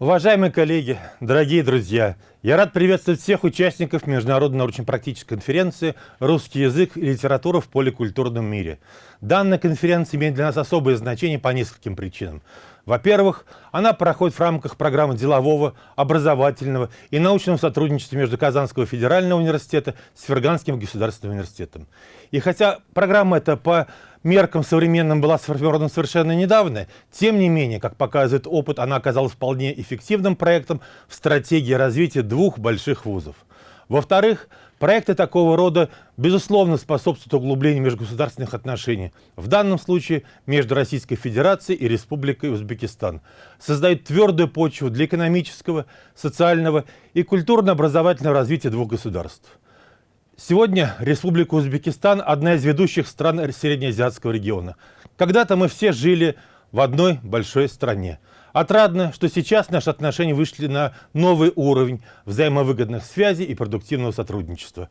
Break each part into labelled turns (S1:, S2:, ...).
S1: Уважаемые коллеги, дорогие друзья, я рад приветствовать всех участников Международной научно-практической конференции «Русский язык и литература в поликультурном мире». Данная конференция имеет для нас особое значение по нескольким причинам. Во-первых, она проходит в рамках программы делового, образовательного и научного сотрудничества между Казанского федерального университета с Ферганским государственным университетом. И хотя программа эта по меркам современным была сформирована совершенно недавно, тем не менее, как показывает опыт, она оказалась вполне эффективным проектом в стратегии развития двух больших вузов. Во-вторых, проекты такого рода, безусловно, способствуют углублению межгосударственных отношений, в данном случае между Российской Федерацией и Республикой Узбекистан, создают твердую почву для экономического, социального и культурно-образовательного развития двух государств. Сегодня Республика Узбекистан – одна из ведущих стран Среднеазиатского региона. Когда-то мы все жили в одной большой стране. Отрадно, что сейчас наши отношения вышли на новый уровень взаимовыгодных связей и продуктивного сотрудничества.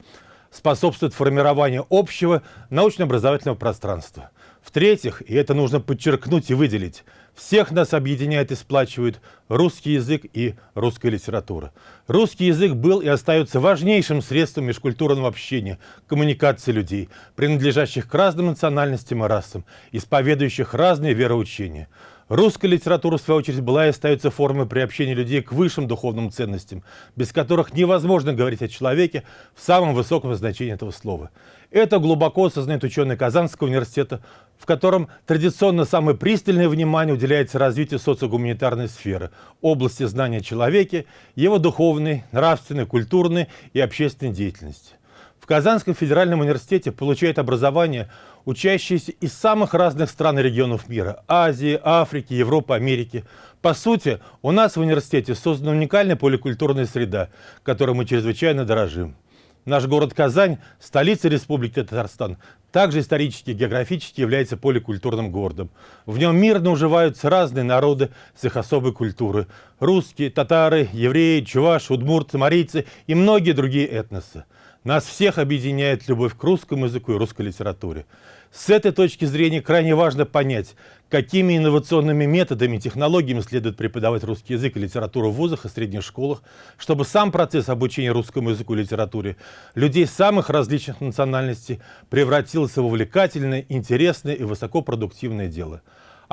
S1: Способствует формированию общего научно-образовательного пространства. В-третьих, и это нужно подчеркнуть и выделить, всех нас объединяет и сплачивает русский язык и русская литература. Русский язык был и остается важнейшим средством межкультурного общения, коммуникации людей, принадлежащих к разным национальностям и расам, исповедующих разные вероучения. Русская литература, в свою очередь, была и остается формой приобщения людей к высшим духовным ценностям, без которых невозможно говорить о человеке в самом высоком значении этого слова. Это глубоко осознает ученый Казанского университета, в котором традиционно самое пристальное внимание уделяется развитию социогуманитарной сферы, области знания о человеке, его духовной, нравственной, культурной и общественной деятельности. В Казанском федеральном университете получают образование учащиеся из самых разных стран и регионов мира – Азии, Африки, Европы, Америки. По сути, у нас в университете создана уникальная поликультурная среда, которой мы чрезвычайно дорожим. Наш город Казань, столица Республики Татарстан, также исторически и географически является поликультурным городом. В нем мирно уживаются разные народы с их особой культурой. Русские, татары, евреи, чуваши, удмурты, марийцы и многие другие этносы. Нас всех объединяет любовь к русскому языку и русской литературе. С этой точки зрения крайне важно понять, какими инновационными методами и технологиями следует преподавать русский язык и литературу в вузах и средних школах, чтобы сам процесс обучения русскому языку и литературе людей самых различных национальностей превратился в увлекательное, интересное и высокопродуктивное дело.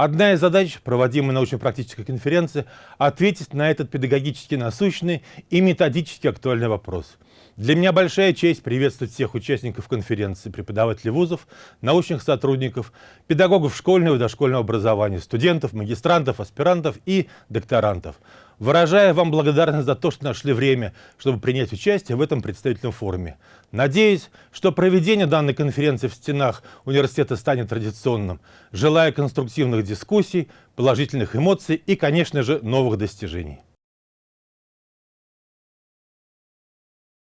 S1: Одна из задач проводимой научно-практической конференции – ответить на этот педагогически насущный и методически актуальный вопрос – для меня большая честь приветствовать всех участников конференции, преподавателей вузов, научных сотрудников, педагогов школьного и дошкольного образования, студентов, магистрантов, аспирантов и докторантов. Выражая вам благодарность за то, что нашли время, чтобы принять участие в этом представительном форуме. Надеюсь, что проведение данной конференции в стенах университета станет традиционным. Желаю конструктивных дискуссий, положительных эмоций и, конечно же, новых достижений.